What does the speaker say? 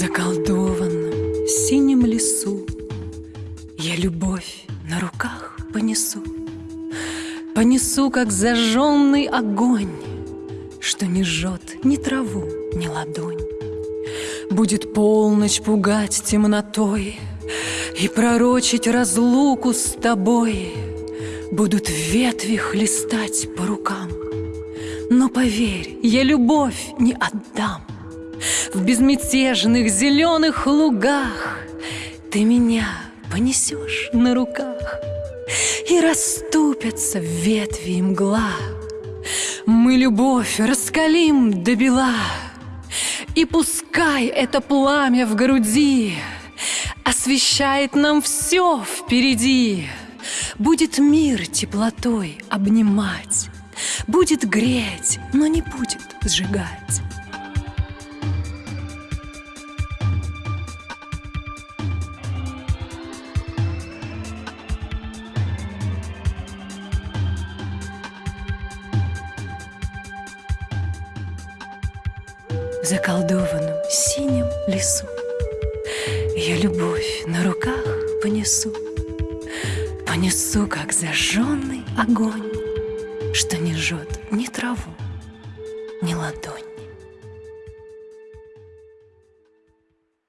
заколдованном синем лесу Я любовь на руках понесу, Понесу, как зажженный огонь, Что не жжет ни траву, ни ладонь. Будет полночь пугать темнотой И пророчить разлуку с тобой. Будут ветви хлестать по рукам, Но поверь, я любовь не отдам. В безмятежных зеленых лугах. Ты меня понесешь на руках И расступятся ветви и мгла. Мы любовь раскалим до бела И пускай это пламя в груди Освещает нам все впереди. Будет мир теплотой обнимать Будет греть, но не будет сжигать в заколдованном синем лесу. Я любовь на руках понесу, понесу, как зажженный огонь, что не жжет ни траву, ни ладонь.